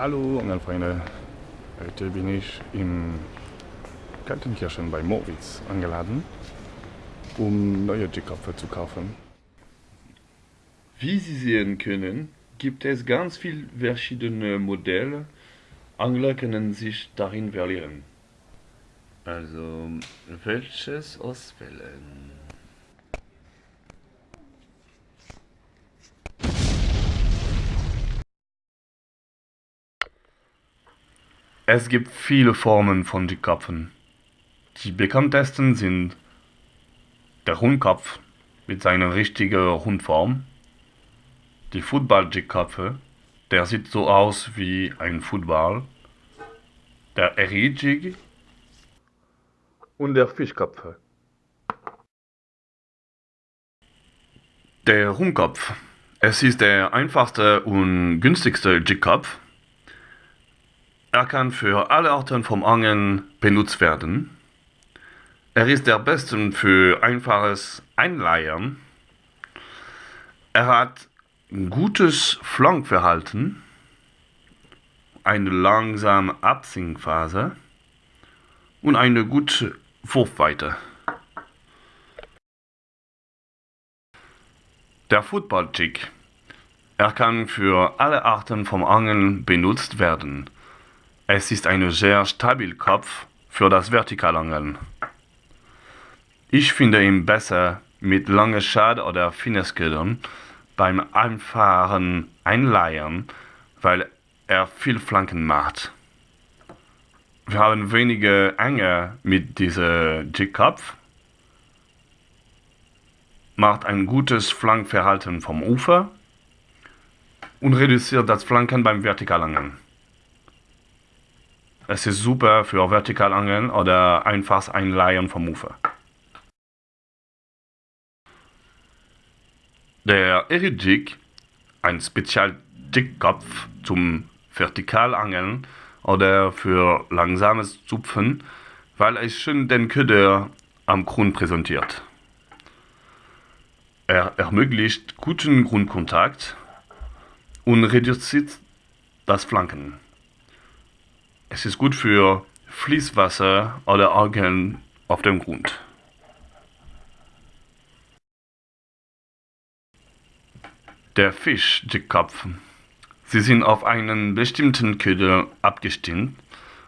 Hallo Angelfreunde, heute bin ich in Kaltenkirchen bei Moritz angeladen, um neue Jigköpfe zu kaufen. Wie Sie sehen können, gibt es ganz viele verschiedene Modelle. Angler können sich darin verlieren. Also, welches auswählen? Es gibt viele Formen von Jigköpfen. Die bekanntesten sind der Rundkopf mit seiner richtigen Rundform, die Football-Jigköpfe, der sieht so aus wie ein Football, der Eri-Jig und der Fischköpfe. Der Rundkopf. Es ist der einfachste und günstigste Jigkopf. Er kann für alle Arten vom Angeln benutzt werden. Er ist der beste für einfaches Einleiern. Er hat ein gutes Flankverhalten, eine langsame Absinkphase und eine gute Wurfweite. Der Football-Jig. Er kann für alle Arten vom Angeln benutzt werden. Es ist ein sehr stabil Kopf für das Vertikalangeln. Ich finde ihn besser mit langen Schad oder Finnersködern beim einfachen Einleiern, weil er viel Flanken macht. Wir haben wenige Enge mit diesem Jigkopf, macht ein gutes Flankverhalten vom Ufer und reduziert das Flanken beim Vertikalangeln. Es ist super für Vertikalangeln oder einfaches Einleihen vom Ufer. Der Erijig, ein Spezial-Jigkopf zum Vertikalangeln oder für langsames Zupfen, weil es schön den Köder am Grund präsentiert. Er ermöglicht guten Grundkontakt und reduziert das Flanken. Es ist gut für Fließwasser oder Algen auf dem Grund. Der Fisch-Jigkopf. Sie sind auf einen bestimmten Köder abgestimmt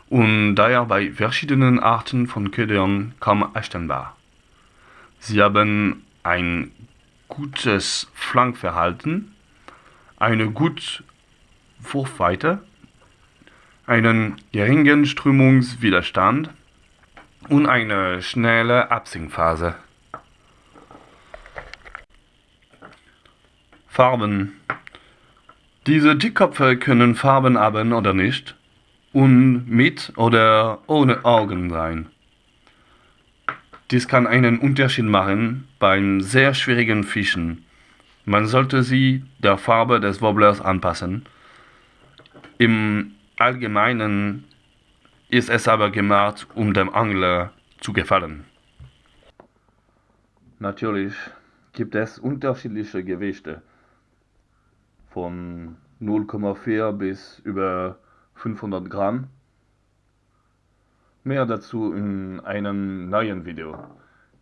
und daher bei verschiedenen Arten von Ködern kaum erkennbar. Sie haben ein gutes Flankverhalten, eine gute Wurfweite einen geringen Strömungswiderstand und eine schnelle Absinkphase. Farben. Diese Dickköpfe können Farben haben oder nicht und mit oder ohne Augen sein. Dies kann einen Unterschied machen beim sehr schwierigen Fischen. Man sollte sie der Farbe des Wobblers anpassen. Im Allgemeinen ist es aber gemacht, um dem Angler zu gefallen. Natürlich gibt es unterschiedliche Gewichte von 0,4 bis über 500 Gramm. Mehr dazu in einem neuen Video.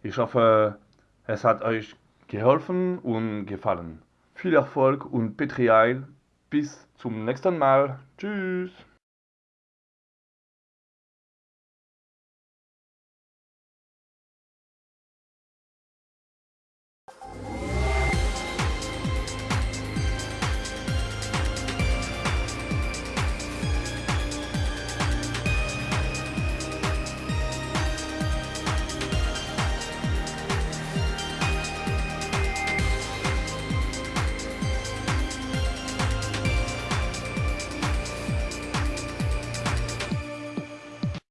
Ich hoffe, es hat euch geholfen und gefallen. Viel Erfolg und Petrial. Bis zum nächsten Mal. Tschüss.